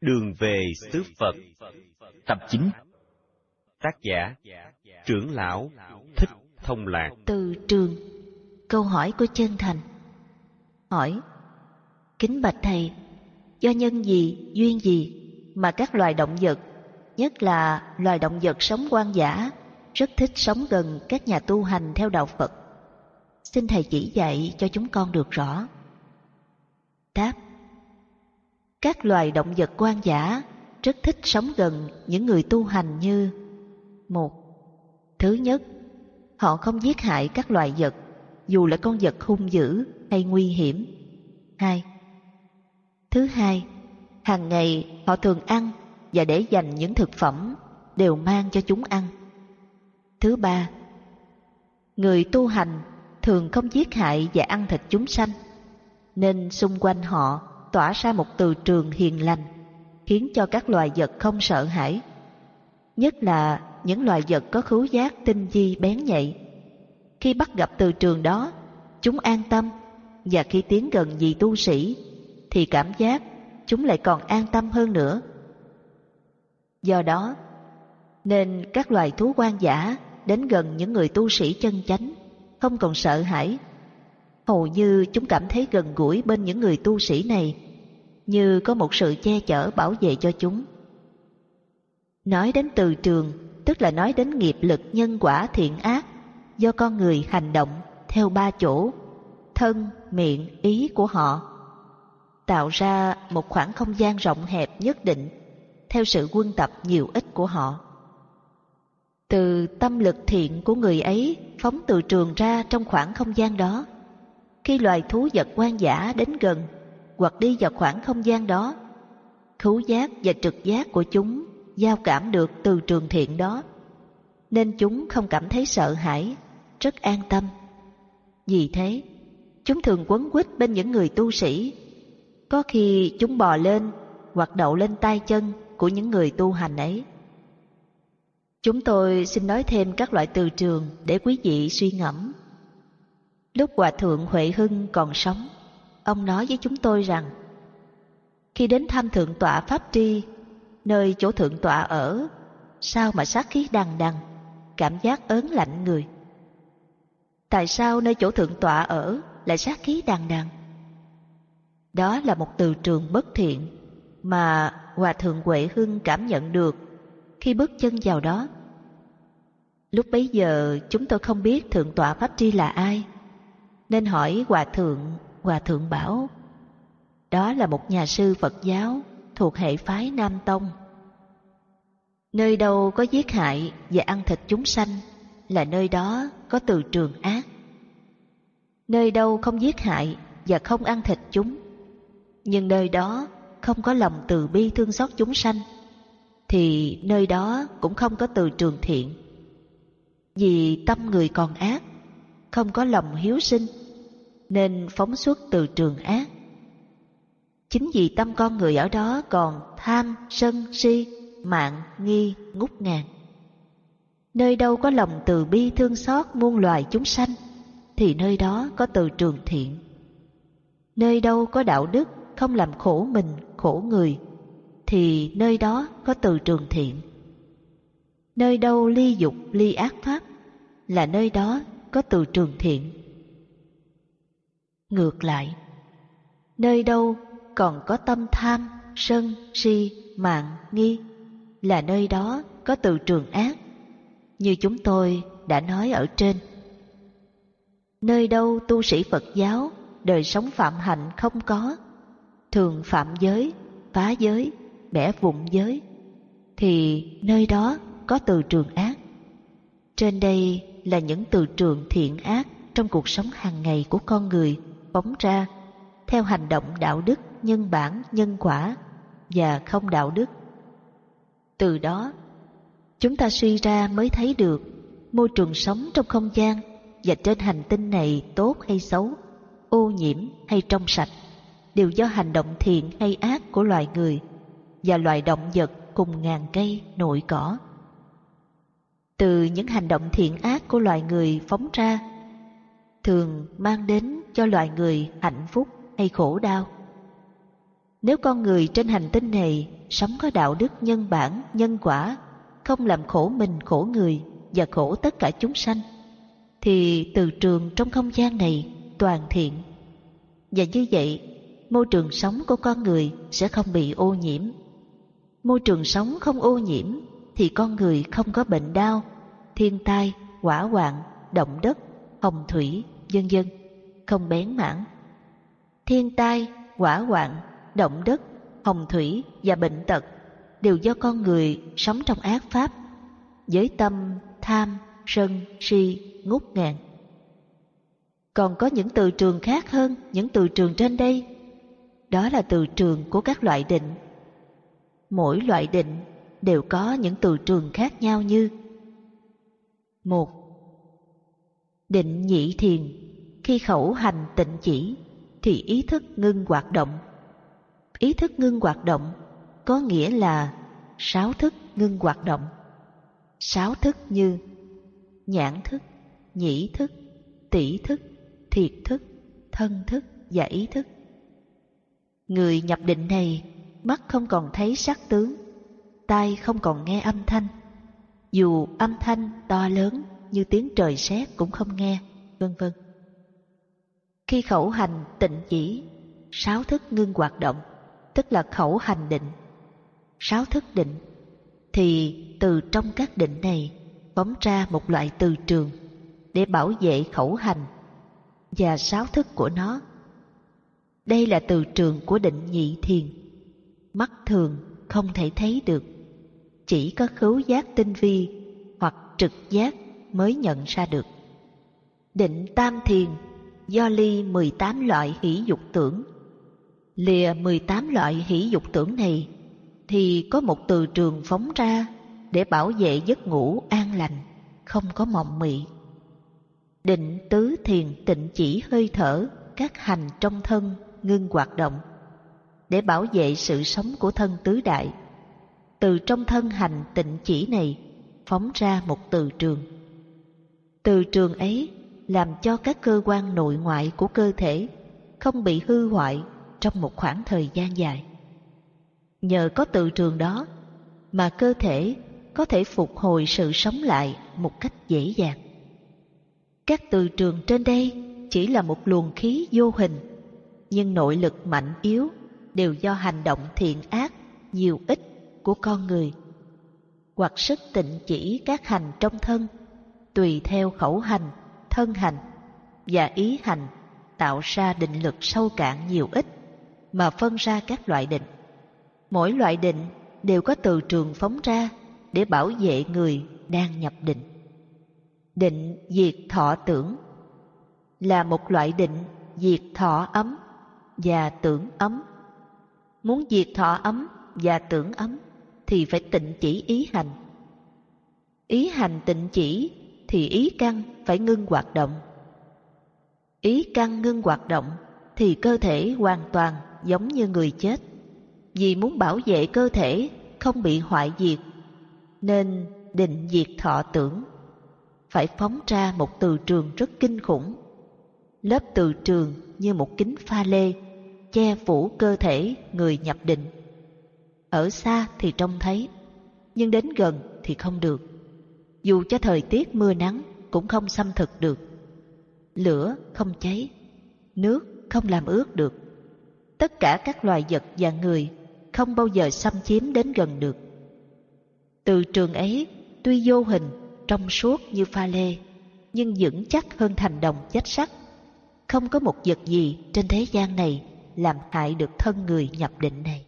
Đường về xứ Phật. Tập 9 Tác giả Trưởng lão Thích Thông Lạc. Từ trường Câu hỏi của chân thành. Hỏi Kính bạch thầy Do nhân gì, duyên gì Mà các loài động vật Nhất là loài động vật sống quan giả Rất thích sống gần các nhà tu hành theo đạo Phật? Xin thầy chỉ dạy cho chúng con được rõ. Đáp các loài động vật quan giả rất thích sống gần những người tu hành như một Thứ nhất, họ không giết hại các loài vật, dù là con vật hung dữ hay nguy hiểm. Hai Thứ hai, hàng ngày họ thường ăn và để dành những thực phẩm đều mang cho chúng ăn. Thứ ba, người tu hành thường không giết hại và ăn thịt chúng sanh, nên xung quanh họ tỏa ra một từ trường hiền lành, khiến cho các loài vật không sợ hãi. Nhất là những loài vật có khứu giác tinh di bén nhạy. Khi bắt gặp từ trường đó, chúng an tâm, và khi tiến gần vị tu sĩ, thì cảm giác chúng lại còn an tâm hơn nữa. Do đó, nên các loài thú quan giả đến gần những người tu sĩ chân chánh, không còn sợ hãi hầu như chúng cảm thấy gần gũi bên những người tu sĩ này, như có một sự che chở bảo vệ cho chúng. Nói đến từ trường, tức là nói đến nghiệp lực nhân quả thiện ác do con người hành động theo ba chỗ, thân, miệng, ý của họ, tạo ra một khoảng không gian rộng hẹp nhất định theo sự quân tập nhiều ít của họ. Từ tâm lực thiện của người ấy phóng từ trường ra trong khoảng không gian đó, khi loài thú vật quan giả đến gần hoặc đi vào khoảng không gian đó, khứu giác và trực giác của chúng giao cảm được từ trường thiện đó, nên chúng không cảm thấy sợ hãi, rất an tâm. Vì thế, chúng thường quấn quýt bên những người tu sĩ. Có khi chúng bò lên hoặc đậu lên tay chân của những người tu hành ấy. Chúng tôi xin nói thêm các loại từ trường để quý vị suy ngẫm. Lúc Hòa Thượng Huệ Hưng còn sống, ông nói với chúng tôi rằng khi đến thăm Thượng tọa Pháp Tri, nơi chỗ Thượng tọa ở, sao mà sát khí đằng đằng, cảm giác ớn lạnh người. Tại sao nơi chỗ Thượng tọa ở lại sát khí đằng đằng? Đó là một từ trường bất thiện mà Hòa Thượng Huệ Hưng cảm nhận được khi bước chân vào đó. Lúc bấy giờ chúng tôi không biết Thượng tọa Pháp Tri là ai, nên hỏi Hòa Thượng, Hòa Thượng bảo, đó là một nhà sư Phật giáo thuộc hệ phái Nam Tông. Nơi đâu có giết hại và ăn thịt chúng sanh là nơi đó có từ trường ác. Nơi đâu không giết hại và không ăn thịt chúng, nhưng nơi đó không có lòng từ bi thương xót chúng sanh, thì nơi đó cũng không có từ trường thiện. Vì tâm người còn ác, không có lòng hiếu sinh, nên phóng xuất từ trường ác. Chính vì tâm con người ở đó còn tham, sân, si, mạng, nghi, ngút ngàn. Nơi đâu có lòng từ bi thương xót muôn loài chúng sanh, thì nơi đó có từ trường thiện. Nơi đâu có đạo đức không làm khổ mình, khổ người, thì nơi đó có từ trường thiện. Nơi đâu ly dục, ly ác pháp, là nơi đó có từ trường thiện. Ngược lại, nơi đâu còn có tâm tham, sân, si, mạng, nghi, là nơi đó có từ trường ác, như chúng tôi đã nói ở trên. Nơi đâu tu sĩ Phật giáo, đời sống phạm hạnh không có, thường phạm giới, phá giới, bẻ vụn giới, thì nơi đó có từ trường ác. Trên đây là những từ trường thiện ác trong cuộc sống hàng ngày của con người phóng ra theo hành động đạo đức, nhân bản, nhân quả và không đạo đức. Từ đó, chúng ta suy ra mới thấy được môi trường sống trong không gian và trên hành tinh này tốt hay xấu, ô nhiễm hay trong sạch đều do hành động thiện hay ác của loài người và loài động vật cùng ngàn cây nội cỏ. Từ những hành động thiện ác của loài người phóng ra thường mang đến cho loài người hạnh phúc hay khổ đau. Nếu con người trên hành tinh này sống có đạo đức nhân bản, nhân quả, không làm khổ mình khổ người và khổ tất cả chúng sanh, thì từ trường trong không gian này toàn thiện. Và như vậy, môi trường sống của con người sẽ không bị ô nhiễm. Môi trường sống không ô nhiễm thì con người không có bệnh đau, thiên tai, hỏa hoạn, động đất, hồng thủy, vân vân, không bén mảng. Thiên tai, hỏa hoạn, động đất, hồng thủy và bệnh tật đều do con người sống trong ác pháp, với tâm tham, sân, si, ngút ngàn. Còn có những từ trường khác hơn những từ trường trên đây. Đó là từ trường của các loại định. Mỗi loại định đều có những từ trường khác nhau như một Định nhị thiền khi khẩu hành tịnh chỉ Thì ý thức ngưng hoạt động. Ý thức ngưng hoạt động Có nghĩa là Sáu thức ngưng hoạt động. Sáu thức như Nhãn thức, nhĩ thức, tỷ thức, thiệt thức, thân thức và ý thức. Người nhập định này Mắt không còn thấy sắc tướng Tai không còn nghe âm thanh. Dù âm thanh to lớn như tiếng trời sét cũng không nghe, vân vân. Khi khẩu hành tịnh chỉ, sáu thức ngưng hoạt động, tức là khẩu hành định. Sáu thức định, thì từ trong các định này phóng ra một loại từ trường để bảo vệ khẩu hành và sáu thức của nó. Đây là từ trường của định nhị thiền, mắt thường không thể thấy được chỉ có khứu giác tinh vi hoặc trực giác mới nhận ra được. Định tam thiền do ly 18 loại hỷ dục tưởng. Lìa 18 loại hỷ dục tưởng này thì có một từ trường phóng ra để bảo vệ giấc ngủ an lành, không có mộng mị. Định tứ thiền tịnh chỉ hơi thở các hành trong thân ngưng hoạt động để bảo vệ sự sống của thân tứ đại từ trong thân hành tịnh chỉ này phóng ra một từ trường. Từ trường ấy làm cho các cơ quan nội ngoại của cơ thể không bị hư hoại trong một khoảng thời gian dài. Nhờ có từ trường đó mà cơ thể có thể phục hồi sự sống lại một cách dễ dàng. Các từ trường trên đây chỉ là một luồng khí vô hình, nhưng nội lực mạnh yếu đều do hành động thiện ác nhiều ít của con người hoặc sức tịnh chỉ các hành trong thân tùy theo khẩu hành thân hành và ý hành tạo ra định lực sâu cạn nhiều ít mà phân ra các loại định. Mỗi loại định đều có từ trường phóng ra để bảo vệ người đang nhập định. Định diệt thọ tưởng là một loại định diệt thọ ấm và tưởng ấm. Muốn diệt thọ ấm và tưởng ấm thì phải tịnh chỉ ý hành. Ý hành tịnh chỉ thì ý căn phải ngưng hoạt động. Ý căn ngưng hoạt động thì cơ thể hoàn toàn giống như người chết. Vì muốn bảo vệ cơ thể không bị hoại diệt, nên định diệt thọ tưởng. Phải phóng ra một từ trường rất kinh khủng. Lớp từ trường như một kính pha lê, che phủ cơ thể người nhập định ở xa thì trông thấy, nhưng đến gần thì không được. Dù cho thời tiết mưa nắng cũng không xâm thực được. Lửa không cháy, nước không làm ướt được. Tất cả các loài vật và người không bao giờ xâm chiếm đến gần được. Từ trường ấy tuy vô hình, trong suốt như pha lê, nhưng vững chắc hơn thành đồng chết sắt. Không có một vật gì trên thế gian này làm hại được thân người nhập định này.